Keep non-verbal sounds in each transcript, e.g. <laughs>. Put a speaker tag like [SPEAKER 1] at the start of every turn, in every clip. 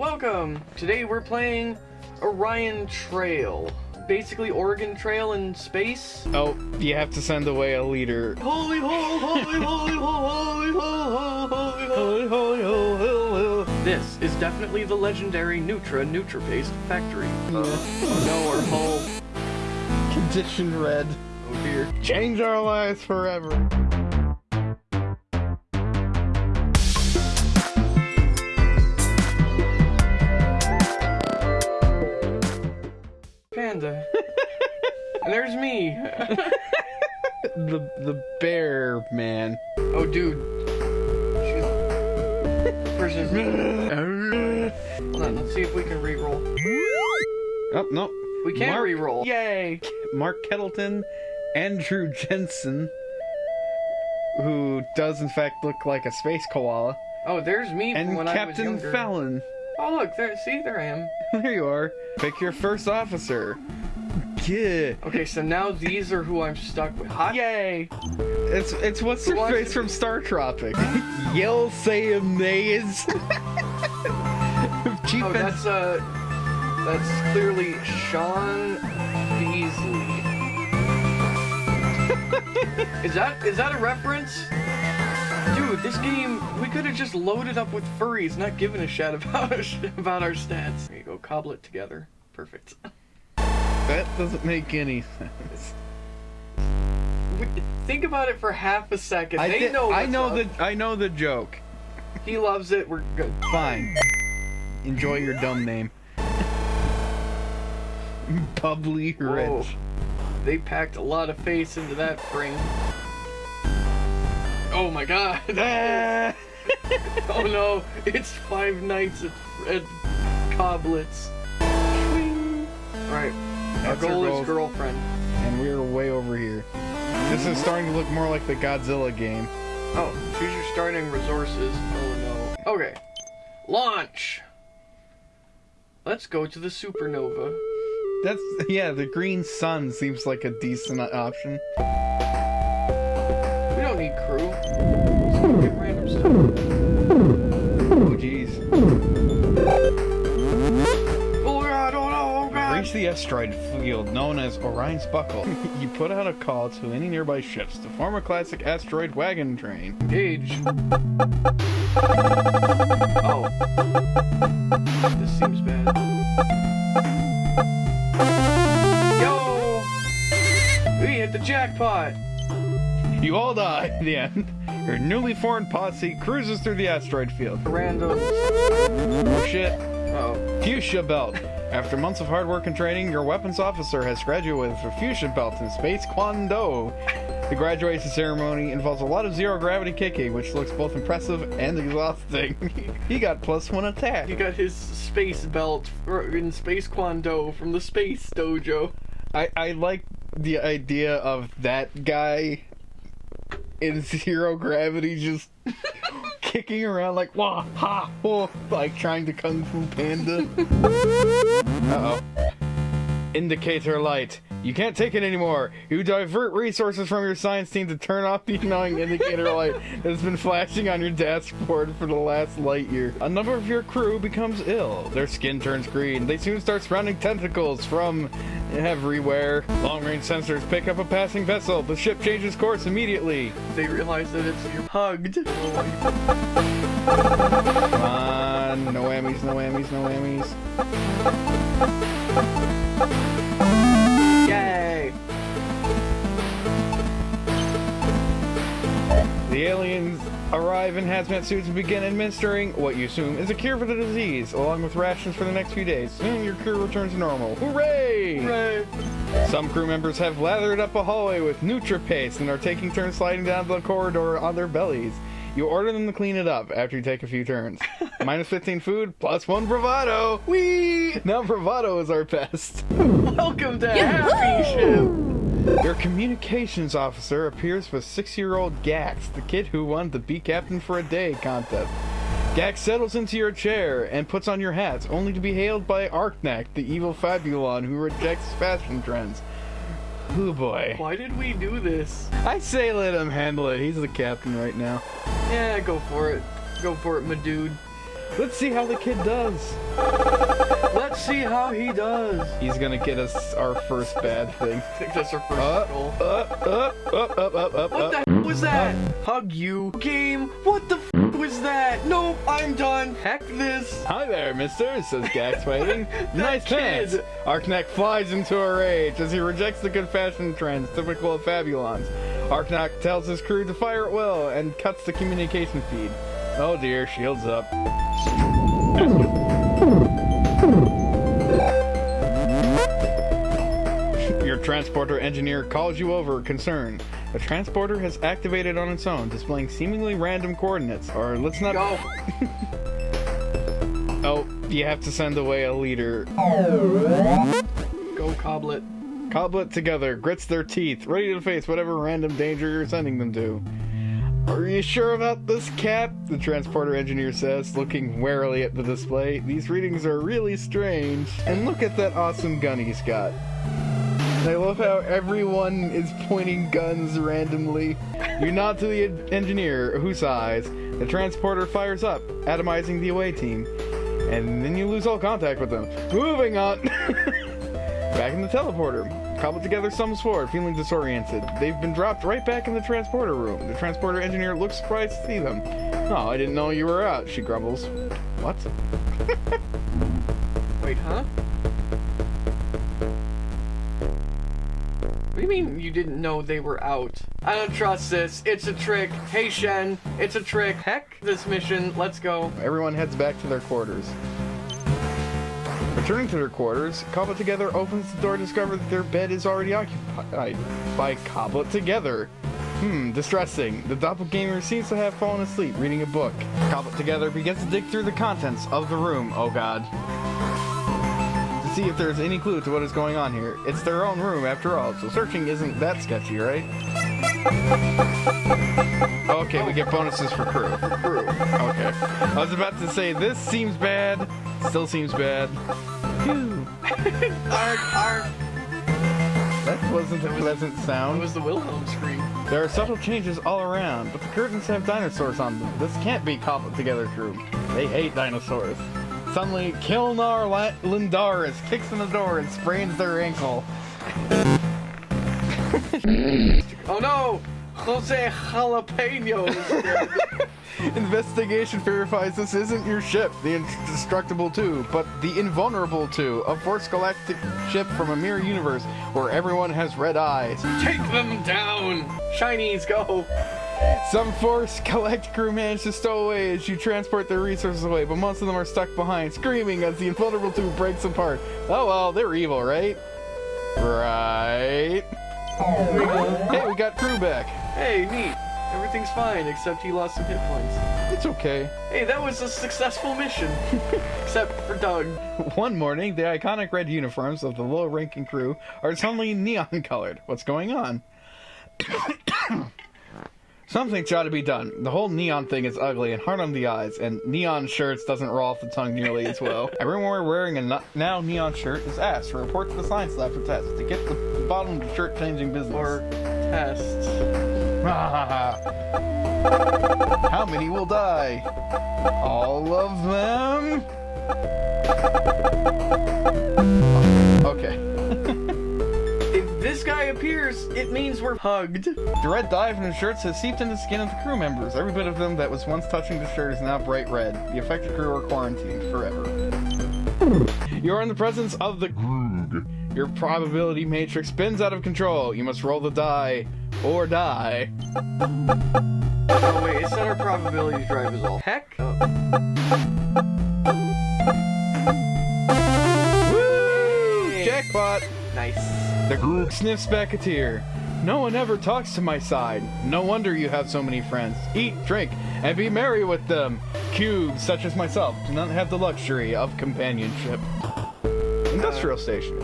[SPEAKER 1] Welcome! Today we're playing Orion Trail. Basically Oregon Trail in space.
[SPEAKER 2] Oh, you have to send away a leader.
[SPEAKER 1] Holy ho, holy holy holy holy holy holy holy holy This is definitely the legendary Nutra NutraPaste factory. Uh, no, our hull.
[SPEAKER 2] Condition red.
[SPEAKER 1] Oh dear.
[SPEAKER 2] Change our lives forever.
[SPEAKER 1] There's me. <laughs>
[SPEAKER 2] The the bear man.
[SPEAKER 1] Oh dude. Versus... Hold on, let's see if we can re-roll.
[SPEAKER 2] Oh no.
[SPEAKER 1] We can't
[SPEAKER 2] Mark-
[SPEAKER 1] re-roll. Yay!
[SPEAKER 2] Mark Kettleton, Andrew Jensen, who does in fact look like a space koala,
[SPEAKER 1] Oh, there's me
[SPEAKER 2] and
[SPEAKER 1] when I was
[SPEAKER 2] Captain. Fallon.
[SPEAKER 1] Oh look, there. See, there I am. <laughs>
[SPEAKER 2] There you are. Pick your first officer. Yeah.
[SPEAKER 1] Okay, so now these are who I'm stuck with. Hi. Yay!
[SPEAKER 2] It's it's what's
[SPEAKER 1] Who
[SPEAKER 2] her face
[SPEAKER 1] to-
[SPEAKER 2] from Star Tropic. Yell say nays. <laughs> Chief
[SPEAKER 1] Oh,
[SPEAKER 2] and-
[SPEAKER 1] that's uh, that's clearly Sean Beasley. <laughs> is that is that a reference? Dude, this game we could have just loaded up with furries, not given a shit about <laughs> about our stats. There you go, cobble it together. Perfect.
[SPEAKER 2] That doesn't make any sense.
[SPEAKER 1] Think about it for half a second.
[SPEAKER 2] I
[SPEAKER 1] they know.
[SPEAKER 2] I know
[SPEAKER 1] up.
[SPEAKER 2] the I know the joke.
[SPEAKER 1] He loves it. We're good.
[SPEAKER 2] Fine. Enjoy your dumb name. <laughs> Bubbly
[SPEAKER 1] Whoa.
[SPEAKER 2] rich.
[SPEAKER 1] They packed a lot of face into that frame. Oh my god.
[SPEAKER 2] Ah! <laughs> <laughs>
[SPEAKER 1] oh no, it's five nights at, at Coblets. Alright, our goal is girlfriend.
[SPEAKER 2] and we're way over here. This is starting to look more like the Godzilla game.
[SPEAKER 1] Oh, choose your starting resources. Oh no. Okay, launch! Let's go to the supernova.
[SPEAKER 2] That's yeah, the green sun seems like a decent option. Asteroid field known as Orion's Buckle. <laughs> you put out a call to any nearby ships to form a classic asteroid wagon train.
[SPEAKER 1] Engage. Oh. This seems bad. Yo! We hit the jackpot!
[SPEAKER 2] You all die at the end. Your newly formed posse cruises through the asteroid field.
[SPEAKER 1] Random.
[SPEAKER 2] Oh shit.
[SPEAKER 1] Oh.
[SPEAKER 2] Fuchsia Belt. After months of hard work and training, your weapons officer has graduated with a Fuchsia Belt in Space Kwando. The graduation ceremony involves a lot of zero gravity kicking, which looks both impressive and exhausting. <laughs> he got plus one attack.
[SPEAKER 1] He got his space belt in Space Kwando from the Space Dojo.
[SPEAKER 2] I, I like the idea of that guy in <laughs> zero gravity just kicking around like wah ha oh, like trying to kung fu panda. <laughs> Uh oh. Indicator light. You can't take it anymore. You divert resources from your science team to turn off the annoying indicator light that's been flashing on your dashboard for the last light year. A number of your crew becomes ill. Their skin turns green. They soon start sprouting tentacles from everywhere. Long range sensors pick up a passing vessel. The ship changes course immediately.
[SPEAKER 1] They realize that it's you hugged.
[SPEAKER 2] Come on. No whammies, no whammies, no whammies. The aliens arrive in hazmat suits and begin administering what you assume is a cure for the disease, along with rations for the next few days. Soon your crew returns to normal. Hooray!
[SPEAKER 1] Hooray!
[SPEAKER 2] Some crew members have lathered up a hallway with NutraPaste and are taking turns sliding down the corridor on their bellies. You order them to clean it up after you take a few turns. <laughs> Minus 15 food, plus 1 bravado! Whee! Now bravado is our best.
[SPEAKER 1] Welcome to Happy Ship!
[SPEAKER 2] Your communications officer appears with six-year-old Gax, the kid who won the Be Captain for a Day contest. Gax settles into your chair and puts on your hats, only to be hailed by Arknak, the evil Fabulon who rejects fashion trends. Oh boy.
[SPEAKER 1] Why did we do this?
[SPEAKER 2] I say let him handle it. He's the captain right now.
[SPEAKER 1] Yeah, go for it. Go for it, my dude.
[SPEAKER 2] Let's see how the kid does.
[SPEAKER 1] Let's see how he does.
[SPEAKER 2] He's gonna get us our first bad thing.
[SPEAKER 1] I think that's our first
[SPEAKER 2] Up,
[SPEAKER 1] goal.
[SPEAKER 2] up, up, up, up, up, up,
[SPEAKER 1] What
[SPEAKER 2] up.
[SPEAKER 1] the f was that? Hug you. Game. What the f was that? Nope, I'm done. Heck this.
[SPEAKER 2] Hi there, mister, says <laughs> Gax fighting. nice
[SPEAKER 1] kid.
[SPEAKER 2] pants. Arknak flies into a rage as he rejects the good fashion trends typical of Fabulons. Arknak tells his crew to fire at will and cuts the communication feed. Oh dear, shields up. Transporter engineer calls you over, concerned. The transporter has activated on its own, displaying seemingly random coordinates. Or let's not.
[SPEAKER 1] Go. <laughs>
[SPEAKER 2] Oh, you have to send away a leader.
[SPEAKER 1] Go, Coblet.
[SPEAKER 2] Coblet together, grits their teeth, ready to face whatever random danger you're sending them to. Are you sure about this, Cap? The transporter engineer says, looking warily at the display. These readings are really strange. And look at that awesome gun he's got. I love how everyone is pointing guns randomly. You nod to the engineer, who sighs. The transporter fires up, atomizing the away team. And then you lose all contact with them. Moving on! <laughs> Back in the teleporter. Cobbled together sums forward, feeling disoriented. They've been dropped right back in the transporter room. The transporter engineer looks surprised to see them. Oh, I didn't know you were out, she grumbles. What? <laughs>
[SPEAKER 1] Wait, huh? What do you mean you didn't know they were out? I don't trust this. It's a trick. Hey, Shen. It's a trick. Heck this mission. Let's go.
[SPEAKER 2] Everyone heads back to their quarters. Returning to their quarters, Coblet Together opens the door to discover that their bed is already occupied by Coblet Together. Hmm, distressing. The doppelganger seems to have fallen asleep reading a book. Coblet Together begins to dig through the contents of the room, oh god. To see if there's any clue to what is going on here. It's their own room after all, so searching isn't that sketchy, right? Okay, we get bonuses for crew.
[SPEAKER 1] Crew.
[SPEAKER 2] Okay. I was about to say, this seems bad. Still seems bad. <laughs>
[SPEAKER 1] Arg, arg.
[SPEAKER 2] That wasn't a pleasant sound.
[SPEAKER 1] was the Wilhelm scream.
[SPEAKER 2] There are subtle changes all around, but the curtains have dinosaurs on them. This can't be cobbled together crew. They hate dinosaurs. Suddenly, Kilnar Lindaris kicks in the door and sprains their ankle. <laughs>
[SPEAKER 1] Oh no! Jose Jalapeno. <laughs>
[SPEAKER 2] Investigation verifies this isn't your ship, the Indestructible 2, but the Invulnerable 2, a Force Galactic ship from a mirror universe where everyone has red eyes.
[SPEAKER 1] Take them down! Shinies, go!
[SPEAKER 2] Some Force <laughs> Galactic crew manage to stow away as you transport their resources away, but most of them are stuck behind, screaming as the Invulnerable 2 breaks apart. Oh well, they're evil, right? Right. Hey, we got crew back.
[SPEAKER 1] Hey, neat. Everything's fine, except he lost some hit points.
[SPEAKER 2] It's okay.
[SPEAKER 1] Hey, that was a successful mission. <laughs> except for Doug. <laughs>
[SPEAKER 2] One morning, the iconic red uniforms of the low-ranking crew are suddenly neon-colored. What's going on? <coughs> <coughs> <coughs> Something's got to be done. The whole neon thing is ugly and hard on the eyes, and neon shirts doesn't roll off the tongue nearly as well. <laughs> Everyone wearing a now neon shirt is asked to report to the science lab for tests to get the the bottom of the shirt changing business.
[SPEAKER 1] Or tests. <laughs>
[SPEAKER 2] How many will die? All of them? Okay.
[SPEAKER 1] If this guy appears, it means we're hugged.
[SPEAKER 2] The red dye from the shirts has seeped into the skin of the crew members. Every bit of them that was once touching the shirt is now bright red. The affected crew are quarantined forever. You are in the presence of the Groog. Your probability matrix spins out of control. You must roll the die or die.
[SPEAKER 1] Oh wait, it's not our probability drive is all. Heck?
[SPEAKER 2] Woo! The Groog sniffs back a tear. No one ever talks to my side. No wonder you have so many friends. Eat, drink, and be merry with them. Cubes, such as myself, do not have the luxury of companionship. Industrial station.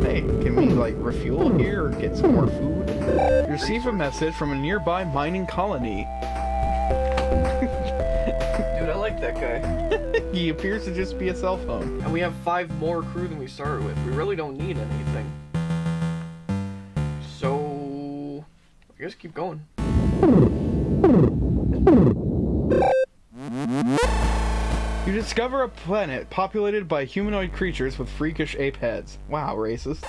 [SPEAKER 2] Hey, can we, like, refuel here or get some more food? You receive a message from a nearby mining colony.
[SPEAKER 1] Dude, I like that guy. <laughs>
[SPEAKER 2] he appears to just be a cell phone.
[SPEAKER 1] And we have five more crew than we started with. We really don't need anything. Guess keep going.
[SPEAKER 2] You discover a planet populated by humanoid creatures with freakish ape heads. Wow, racist.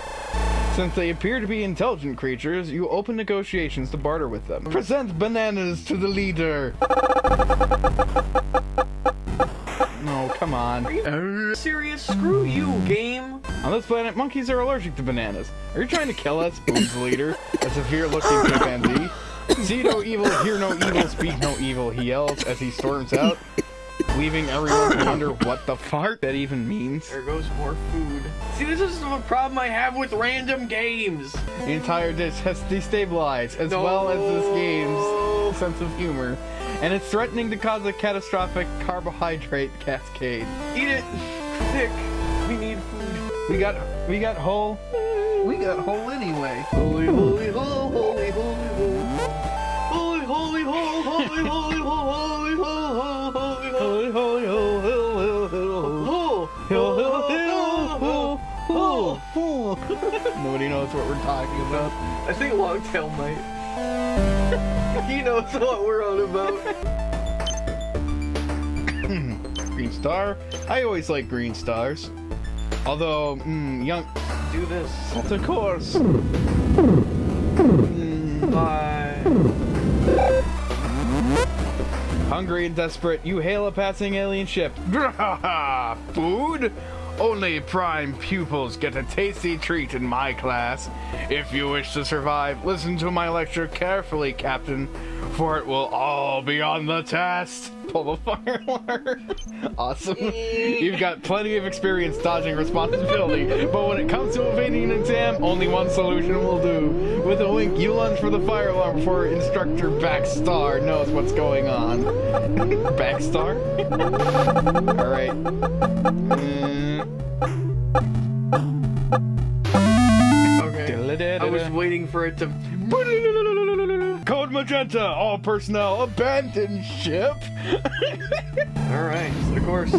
[SPEAKER 2] Since they appear to be intelligent creatures, you open negotiations to barter with them. Present bananas to the leader! No, come on.
[SPEAKER 1] Are you oh. serious? Screw you, game.
[SPEAKER 2] On this planet, monkeys are allergic to bananas. Are you trying to kill us, Boone's leader? A severe-looking chimpanzee. See no evil, hear no evil, speak no evil, he yells as he storms out, leaving everyone to wonder what the fuck that even means.
[SPEAKER 1] There goes more food. See, this is the problem I have with random games.
[SPEAKER 2] The entire dish has destabilized, as
[SPEAKER 1] No.
[SPEAKER 2] well as this game's sense of humor, and it's threatening to cause a catastrophic carbohydrate cascade.
[SPEAKER 1] Eat it. Quick. We need food.
[SPEAKER 2] We got, we got whole, we got whole anyway.
[SPEAKER 1] Holy, holy, holy, holy, holy, holy. Holy, holy, holy, holy, holy, holy, holy, holy, holy,
[SPEAKER 2] Holy, holy, holy, holy,
[SPEAKER 1] holy.
[SPEAKER 2] holy, holy. <laughs> Nobody knows what we're talking about.
[SPEAKER 1] I think Longtail might. <laughs> knows what we're on about.
[SPEAKER 2] Green star. I always like green stars. Although, mm, young.
[SPEAKER 1] Do this.
[SPEAKER 2] Of course.
[SPEAKER 1] Bye.
[SPEAKER 2] Hungry and desperate, you hail a passing alien ship. <laughs> Food? Only prime pupils get a tasty treat in my class. If you wish to survive, listen to my lecture carefully, Captain, for it will all be on the test. Pull the <laughs> fire alarm. awesome. You've got plenty of experience dodging responsibility, but when it comes to evading an exam, only one solution will do. With a wink, you lunge for the fire alarm before instructor Backstar knows what's going on. <laughs> Backstar? <laughs> Alright. Mm.
[SPEAKER 1] Okay. I was waiting for it to.
[SPEAKER 2] Code Magenta, all personnel, abandon ship. <laughs>
[SPEAKER 1] Alright, of course.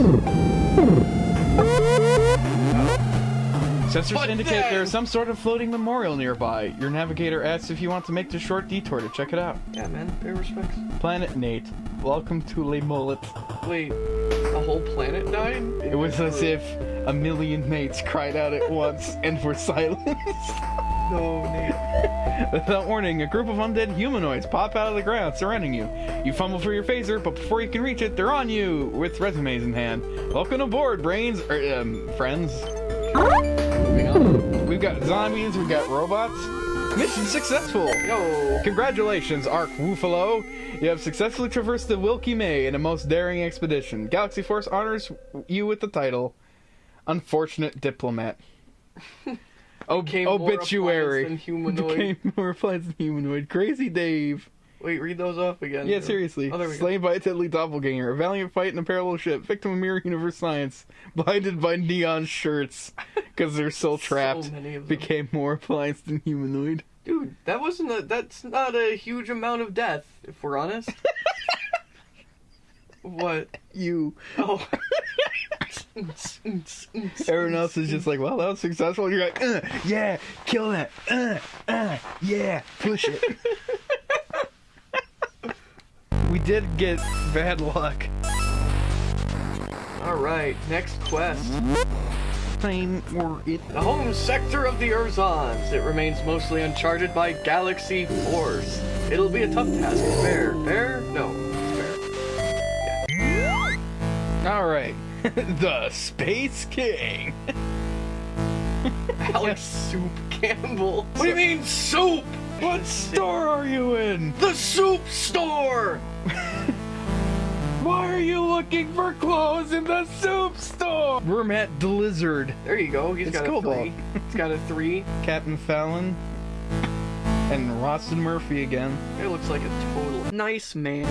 [SPEAKER 2] Sensors indicate there is some sort of floating memorial nearby. Your navigator asks if you want to make the short detour to check it out.
[SPEAKER 1] Yeah, man. Pay respects.
[SPEAKER 2] Planet Nate, welcome to Le Mullet.
[SPEAKER 1] Wait, the whole planet died?
[SPEAKER 2] It was as if a million mates cried out at once and were silenced. <laughs>
[SPEAKER 1] No, Nate. <laughs>
[SPEAKER 2] Without warning, a group of undead humanoids pop out of the ground, surrounding you. You fumble for your phaser, but before you can reach it, they're on you with resumes in hand. Welcome aboard, brains, or um, friends. We've got zombies, we've got robots. Mission successful.
[SPEAKER 1] Yo.
[SPEAKER 2] Congratulations, Ark Woofalo! You have successfully traversed the Wilkie May in a most daring expedition. Galaxy Force honors you with the title Unfortunate Diplomat. <laughs> Ob-
[SPEAKER 1] Became oh, more
[SPEAKER 2] obituary.
[SPEAKER 1] appliance <laughs> humanoid.
[SPEAKER 2] Became more appliance than humanoid. Crazy Dave.
[SPEAKER 1] Wait, read those off again.
[SPEAKER 2] Yeah, seriously.
[SPEAKER 1] Oh, we go.
[SPEAKER 2] Slain by a deadly doppelganger. A valiant fight in a parallel ship. Victim of mirror universe science. <laughs> Blinded by neon shirts. <laughs> Because they're so trapped.
[SPEAKER 1] them.
[SPEAKER 2] Became more appliance than humanoid.
[SPEAKER 1] Dude, that wasn't a. That's not a huge amount of death, if we're honest. what?
[SPEAKER 2] You.
[SPEAKER 1] Oh. <laughs>
[SPEAKER 2] Everyone else is just like, well, that was successful. And you're like, uh, yeah, kill that. Uh, uh, yeah, push it. <laughs> we did get bad luck.
[SPEAKER 1] All right, next quest.
[SPEAKER 2] Time or it.
[SPEAKER 1] The home sector of the Urzons. It remains mostly uncharted by Galaxy Force. It'll be a tough task. Fair. Fair? No. <laughs>
[SPEAKER 2] the Space King.
[SPEAKER 1] Alex Soup Campbell. What do you mean soup?
[SPEAKER 2] What store are you in?
[SPEAKER 1] The soup store!
[SPEAKER 2] Why are you looking for clothes in the soup store? We're at the Lizard.
[SPEAKER 1] There you go. He's
[SPEAKER 2] It's
[SPEAKER 1] got a three. He's got a three. <laughs>
[SPEAKER 2] Captain Fallon. And Roston Murphy again.
[SPEAKER 1] It looks like a total nice man.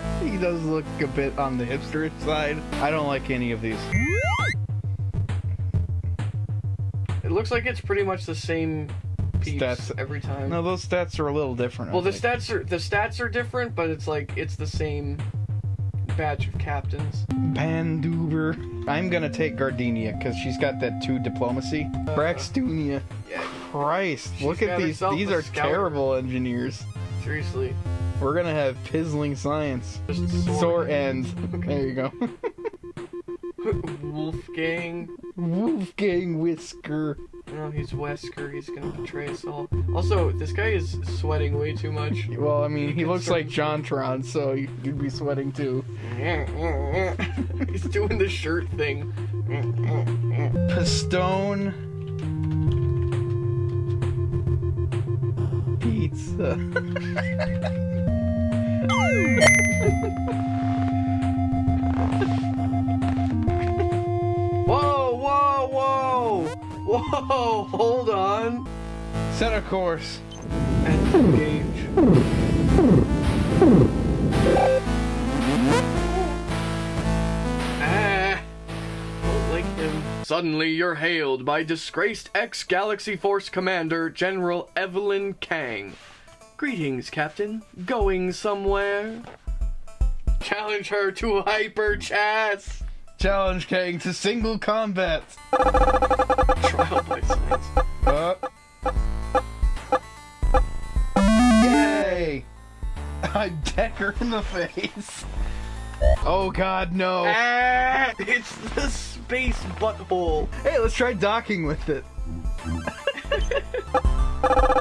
[SPEAKER 1] <laughs>
[SPEAKER 2] He does look a bit on the hipster side. I don't like any of these.
[SPEAKER 1] It looks like it's pretty much the same piece
[SPEAKER 2] Stats.
[SPEAKER 1] every time.
[SPEAKER 2] No, those stats are a little different. I
[SPEAKER 1] well, the
[SPEAKER 2] think.
[SPEAKER 1] stats are the stats are different, but it's like it's the same batch of captains.
[SPEAKER 2] Panduber. I'm gonna take Gardenia because she's got that two diplomacy. Braxtunia.
[SPEAKER 1] Yeah,
[SPEAKER 2] Christ,
[SPEAKER 1] She's
[SPEAKER 2] look at these. These are
[SPEAKER 1] scouter.
[SPEAKER 2] terrible engineers.
[SPEAKER 1] seriously.
[SPEAKER 2] We're gonna have pizzling science.
[SPEAKER 1] Just
[SPEAKER 2] Sore end. There you go. <laughs>
[SPEAKER 1] Wolfgang.
[SPEAKER 2] Wolfgang Whisker.
[SPEAKER 1] No, he's Wesker. He's gonna betray us all. Also, this guy is sweating way too much.
[SPEAKER 2] Well, I mean, he looks like Jontron, so you'd be sweating too. <laughs>
[SPEAKER 1] he's doing the shirt thing.
[SPEAKER 2] Pistone. Pizza. <laughs>
[SPEAKER 1] Whoa, whoa, whoa! Whoa, hold on.
[SPEAKER 2] Set a course.
[SPEAKER 1] And engage. Ah, him. Suddenly, you're hailed by disgraced ex-Galaxy Force Commander General Evelyn Kang. Greetings, Captain. Going somewhere? Challenge her to hyper chess.
[SPEAKER 2] Challenge Kang to single combat.
[SPEAKER 1] Trial by science.
[SPEAKER 2] Uh. Yay! I deck her in the face. Oh god, no.
[SPEAKER 1] Ah, it's the space butthole.
[SPEAKER 2] Hey, let's try docking with it. <laughs>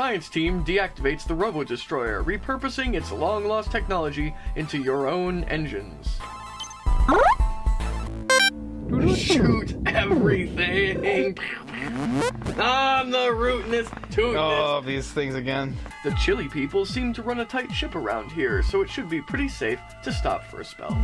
[SPEAKER 1] science team deactivates the Robo Destroyer, repurposing its long lost technology into your own engines. Shoot everything! I'm the rootinest, tootinest.
[SPEAKER 2] Oh, these things again.
[SPEAKER 1] The chilly people seem to run a tight ship around here, so it should be pretty safe to stop for a spell.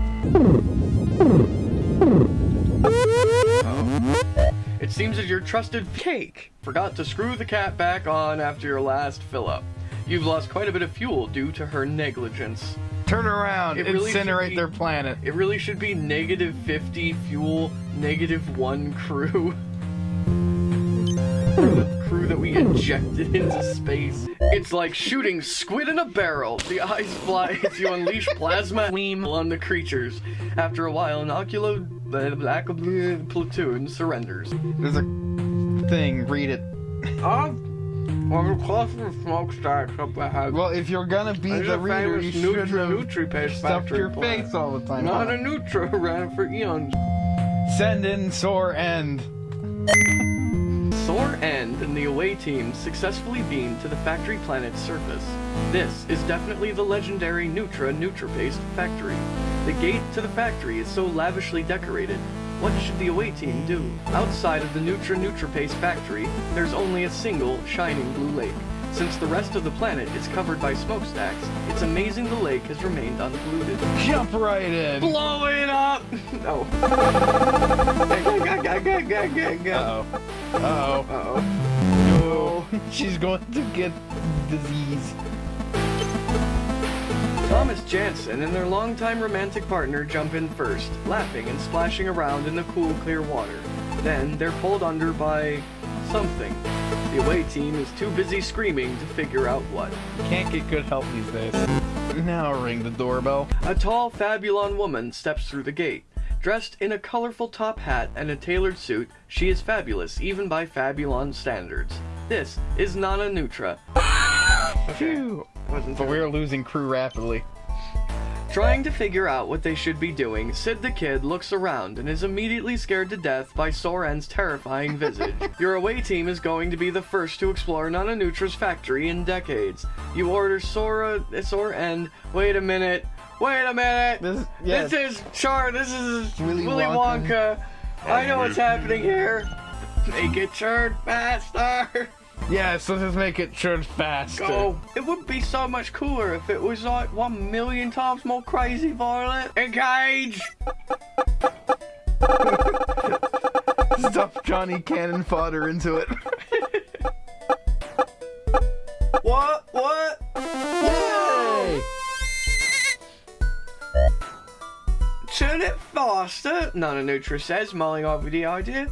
[SPEAKER 1] It seems that your trusted cake forgot to screw the cat back on after your last fill up. You've lost quite a bit of fuel due to her negligence.
[SPEAKER 2] Turn around,
[SPEAKER 1] It really
[SPEAKER 2] incinerate
[SPEAKER 1] be-
[SPEAKER 2] their planet.
[SPEAKER 1] It really should be negative 50 fuel, negative 1 crew. The crew that we injected into space. It's like shooting squid in a barrel. The eyes fly as you unleash plasma beam on the creatures. After a while, an oculo black platoon surrenders.
[SPEAKER 2] There's a thing, read it.
[SPEAKER 1] Oh, well, the cluster of smokestacks up ahead.
[SPEAKER 2] Well, if you're gonna be
[SPEAKER 1] There's
[SPEAKER 2] the reader, you should
[SPEAKER 1] Nutri-
[SPEAKER 2] have stuffed
[SPEAKER 1] factory
[SPEAKER 2] your
[SPEAKER 1] plant.
[SPEAKER 2] face all the time.
[SPEAKER 1] Not
[SPEAKER 2] huh?
[SPEAKER 1] a Nutra ran for eons.
[SPEAKER 2] Send in sore end.
[SPEAKER 1] Sore End and the away team successfully beamed to the factory planet's surface. This is definitely the legendary Neutra Nutra Nutrapaste factory. The gate to the factory is so lavishly decorated. What should the away team do? Outside of the Nutra Nutrapaste factory, there's only a single shining blue lake. Since the rest of the planet is covered by smokestacks, it's amazing the lake has remained unpolluted.
[SPEAKER 2] Jump right in.
[SPEAKER 1] Blow it up! <laughs> No.
[SPEAKER 2] Uh-oh. Uh-oh.
[SPEAKER 1] Uh-oh.
[SPEAKER 2] No. She's going to get disease.
[SPEAKER 1] Thomas Jansen and their longtime romantic partner jump in first, laughing and splashing around in the cool, clear water. Then they're pulled under by something. The away team is too busy screaming to figure out what.
[SPEAKER 2] Can't get good help these days. Now ring the doorbell.
[SPEAKER 1] A tall Fabulon woman steps through the gate. Dressed in a colorful top hat and a tailored suit, she is fabulous even by Fabulon standards. This is Nana Nutra.
[SPEAKER 2] Phew.
[SPEAKER 1] Wasn't
[SPEAKER 2] But we're losing crew rapidly.
[SPEAKER 1] Trying to figure out what they should be doing, Sid the Kid looks around and is immediately scared to death by Soren's terrifying visage. <laughs> Your away team is going to be the first to explore Nana Nutra's factory in decades. You order Sora, Soren, wait a minute, wait a minute!
[SPEAKER 2] This, yes.
[SPEAKER 1] This is Char, this is
[SPEAKER 2] Willy
[SPEAKER 1] Willy,
[SPEAKER 2] Wonka.
[SPEAKER 1] Wonka. I know what's happening here. Make it churn faster.
[SPEAKER 2] Yes, let's just make it churn faster.
[SPEAKER 1] Go. It would be so much cooler if it was like one million times more crazy, Violet. Engage. <laughs>
[SPEAKER 2] Stuff Johnny Cannon fodder into it. <laughs>
[SPEAKER 1] What? What?
[SPEAKER 2] Yay!
[SPEAKER 1] Turn it faster, Nana Nutra says, mulling over the idea.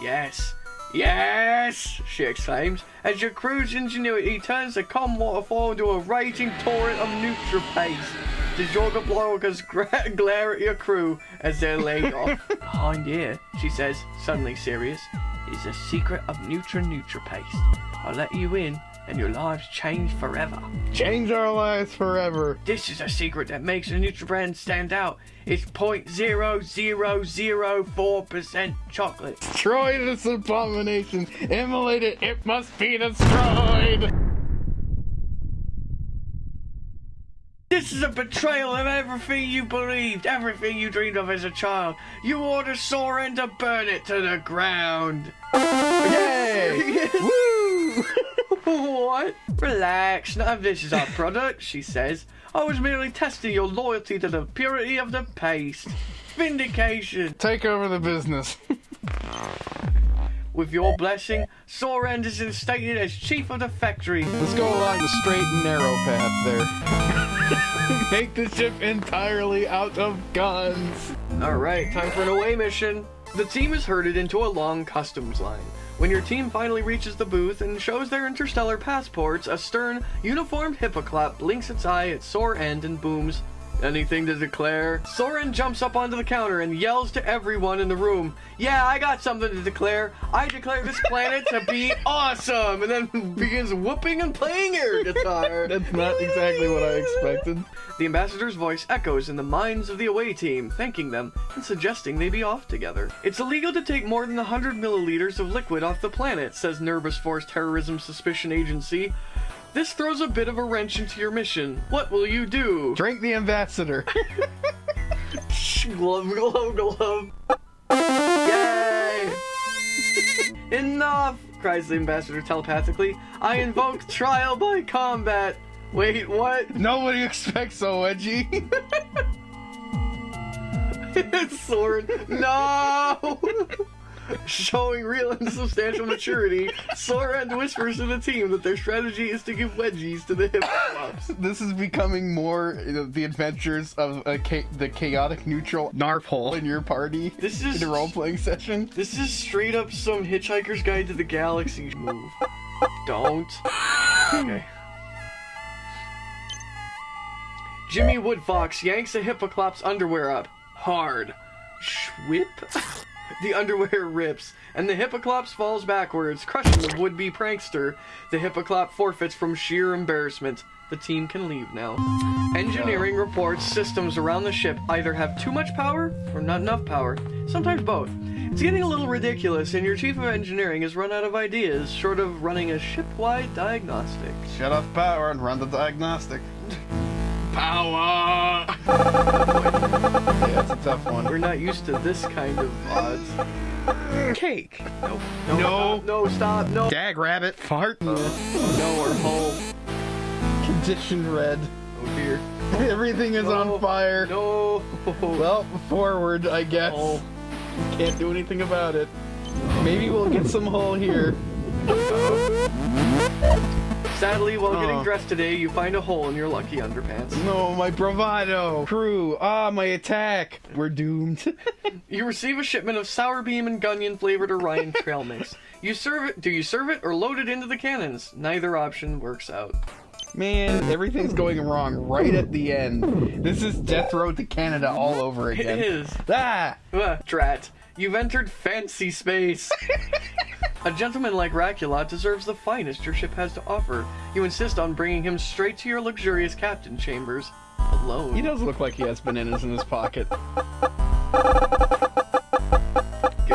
[SPEAKER 1] Yes. Yes! she exclaims, as your crew's ingenuity turns the calm waterfall into a raging torrent of Nutra paste. The Jorga bloggers <laughs> glare at your crew as they're laid off. <laughs> Behind here, she says, suddenly serious, is a secret of Nutra Nutra paste. I'll let you in, and your lives change forever.
[SPEAKER 2] Change our lives forever.
[SPEAKER 1] This is a secret that makes a Nutribrand stand out. It's 0.0004% chocolate.
[SPEAKER 2] Destroy this abomination. Immolate it. It must be destroyed.
[SPEAKER 1] This is a betrayal of everything you believed, everything you dreamed of as a child. You ordered Soren to burn it to the ground.
[SPEAKER 2] Yay! <laughs> Woo! <laughs>
[SPEAKER 1] what? Relax, none of this is our product, she says. I was merely testing your loyalty to the purity of the paste. Vindication.
[SPEAKER 2] Take over the business.
[SPEAKER 1] With your blessing, Sorend is instated as chief of the factory.
[SPEAKER 2] Let's go along the straight and narrow path there. <laughs> Make the ship entirely out of guns.
[SPEAKER 1] Alright, time for an away mission. The team is herded into a long customs line. When your team finally reaches the booth and shows their interstellar passports, a stern, uniformed hippoclap blinks its eye at Sore End and booms, Anything to declare? Soren jumps up onto the counter and yells to everyone in the room, Yeah, I got something to declare. I declare this planet to be <laughs> awesome! And then begins whooping and playing air guitar. <laughs>
[SPEAKER 2] That's not exactly what I expected.
[SPEAKER 1] The ambassador's voice echoes in the minds of the away team, thanking them and suggesting they be off together. It's illegal to take more than 100 milliliters of liquid off the planet, says Nervous Force Terrorism Suspicion Agency. This throws a bit of a wrench into your mission. What will you do?
[SPEAKER 2] Drink the ambassador. <laughs>
[SPEAKER 1] glove, glove, glove. Yay! Enough! cries the ambassador telepathically. I invoke trial by combat. Wait, what?
[SPEAKER 2] Nobody expects so edgy. <laughs>
[SPEAKER 1] Sword. No! Showing real and substantial maturity, Soren whispers to the team that their strategy is to give wedgies to the hip flops.
[SPEAKER 2] this is becoming more you know, the adventures of a cha- the chaotic neutral narphole in your party
[SPEAKER 1] This is
[SPEAKER 2] in a role playing session.
[SPEAKER 1] This is straight up some Hitchhiker's Guide to the Galaxy move. Don't. Okay. Jimmy Woodfox yanks a hippoclop's underwear up. Hard. Schwip? The underwear rips, and the hippoclops falls backwards, crushing the would-be prankster. The hippoclop forfeits from sheer embarrassment. The team can leave now. Engineering reports systems around the ship either have too much power or not enough power. Sometimes both. It's getting a little ridiculous, and your chief of engineering has run out of ideas, short of running a ship-wide diagnostic.
[SPEAKER 2] Shut off power and run the diagnostic. <laughs> Power! <laughs> yeah, it's a tough one.
[SPEAKER 1] We're not used to this kind of odds.
[SPEAKER 2] Cake.
[SPEAKER 1] No.
[SPEAKER 2] No.
[SPEAKER 1] stop, no, stop, no.
[SPEAKER 2] Dag rabbit. Fart.
[SPEAKER 1] Uh, no, or hole.
[SPEAKER 2] Condition red.
[SPEAKER 1] Oh dear.
[SPEAKER 2] Everything is
[SPEAKER 1] No.
[SPEAKER 2] on oh, fire.
[SPEAKER 1] No.
[SPEAKER 2] Well, forward, I guess.
[SPEAKER 1] Hole.
[SPEAKER 2] Can't do anything about it. Maybe we'll get some hole here.
[SPEAKER 1] Sadly, while getting dressed today, you find a hole in your lucky underpants.
[SPEAKER 2] No, my bravado. Crew. Ah, my attack. We're doomed. <laughs>
[SPEAKER 1] You receive a shipment of sour beam and gunyon flavored Orion <laughs> trail mix. You serve it. Do you serve it or load it into the cannons? Neither option works out.
[SPEAKER 2] Man, everything's going wrong right at the end. This is Death Road to Canada all over again.
[SPEAKER 1] is.
[SPEAKER 2] Ah!
[SPEAKER 1] Uh, drat. You've entered fancy space. A gentleman like Raculot deserves the finest your ship has to offer. You insist on bringing him straight to your luxurious captain chambers. Alone.
[SPEAKER 2] He does look like he has bananas in his pocket.
[SPEAKER 1] Give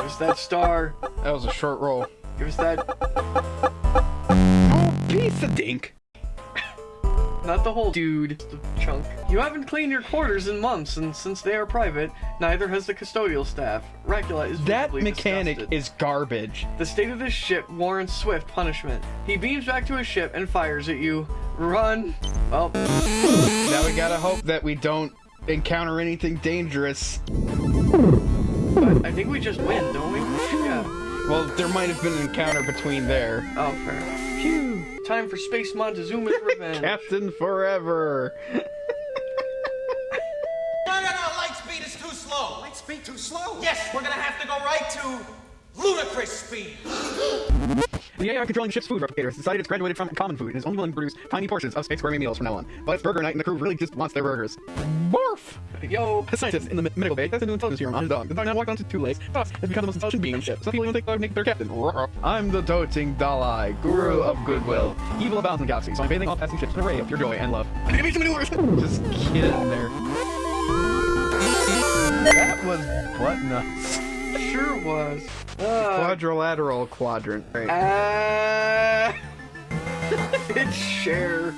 [SPEAKER 1] us that star.
[SPEAKER 2] That was a short roll.
[SPEAKER 1] Give us that.
[SPEAKER 2] Oh, piece of dink.
[SPEAKER 1] Not the whole dude, chunk. You haven't cleaned your quarters in months, and since they are private, neither has the custodial staff. Racula is
[SPEAKER 2] That mechanic
[SPEAKER 1] disgusted.
[SPEAKER 2] is garbage.
[SPEAKER 1] The state of this ship warrants swift punishment. He beams back to his ship and fires at you. Run! Well,
[SPEAKER 2] Now we gotta hope that we don't encounter anything dangerous.
[SPEAKER 1] but I think we just win, don't we? Yeah.
[SPEAKER 2] Well, there might have been an encounter between there.
[SPEAKER 1] Oh, fair. Time for Space Montezuma's <laughs> revenge.
[SPEAKER 2] Captain Forever.
[SPEAKER 3] No, no, no, light speed is too slow. Light speed too slow? Yes, we're gonna have to go right to ludicrous speed.
[SPEAKER 4] The AI controlling ship's food replicator has decided it's graduated from common food and is only willing to produce tiny portions of Space Gourmet meals from now on. But it's burger night and the crew really just wants their burgers. Barf!
[SPEAKER 1] Yo,
[SPEAKER 4] A scientist in the me- medical bay tested a new intelligence serum on his dog. The dog now walked onto two legs. Thus, has become the most intelligent being on ship. Some people even think the dog make their captain.
[SPEAKER 2] I'm the doting Dalai, guru of goodwill.
[SPEAKER 4] Evil abounds in the galaxy, so I'm bathing all passing ships in a ray of pure joy and love. Give me some maneuvers!
[SPEAKER 2] Just kidding there. That was butt nuts.
[SPEAKER 1] Sure was. Uh,
[SPEAKER 2] Quadrilateral quadrant. Right.
[SPEAKER 1] uh, <laughs> it's Cher.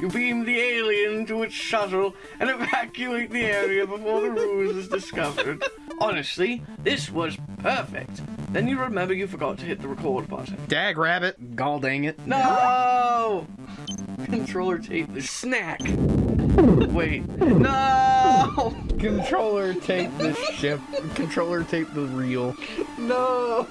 [SPEAKER 1] You beam the alien to its shuttle and evacuate the area before the ruse is discovered. Honestly, this was perfect. Then you remember you forgot to hit the record button.
[SPEAKER 2] Dag rabbit. Gall dang it.
[SPEAKER 1] No! Controller tape the snack. Wait. <laughs> No! <laughs>
[SPEAKER 2] Controller tape the ship. Controller tape the reel.
[SPEAKER 1] No!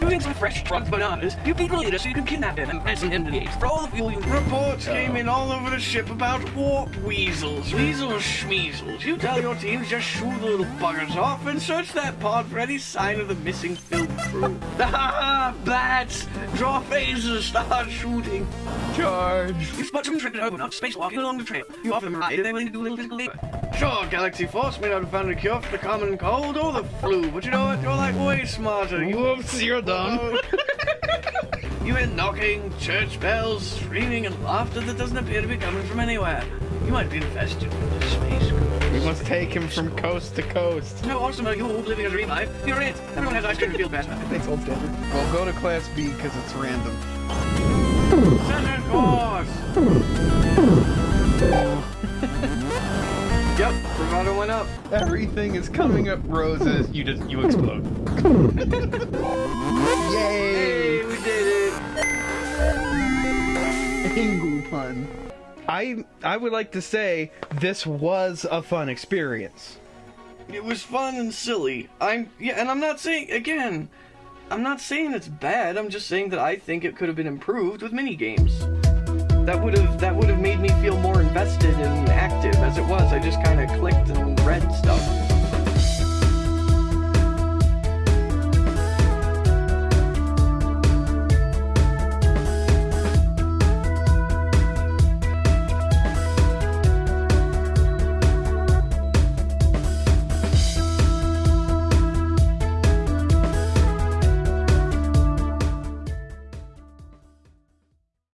[SPEAKER 1] Doing some fresh drugged bananas, you beat the leader so you can kidnap him and ransom him to the apes for all the fuel you... Reports came in all over the ship about warp weasels. Weasels schmeasels. You tell your teams just shoo the little buggers off and search that pod for any sign of the missing film crew. <laughs> Ah, bats! Draw phasers, start shooting.
[SPEAKER 2] Charge.
[SPEAKER 1] You spot some trick over not spacewalking along the trail. You offer them a ride and they're willing to do a little physical labor. Sure, Galaxy Force may not have found a cure for the common cold or the flu, but you know what? You're like way smarter. You
[SPEAKER 2] Whoops, you're done. <laughs>
[SPEAKER 1] you hear knocking, church bells, screaming, and laughter that doesn't appear to be coming from anywhere. You might be infested with the space ghost.
[SPEAKER 2] We must take him from coast to coast.
[SPEAKER 1] How awesome are you living a dream life? You're it. Everyone has ice cream to feel better.
[SPEAKER 4] Thanks, old standard.
[SPEAKER 2] We'll go to class B because it's random.
[SPEAKER 1] Center course! <laughs> yep, bravado went up.
[SPEAKER 2] Everything is coming up roses. You just you explode. <laughs> Yay!
[SPEAKER 1] Hey, we did it!
[SPEAKER 2] Angle pun. I I would like to say this was a fun experience.
[SPEAKER 1] It was fun and silly. I'm yeah, and I'm not saying again. I'm not saying it's bad. I'm just saying that I think it could have been improved with mini games that would have that would have made me feel more invested and active. As it was, I just kind of clicked and read stuff.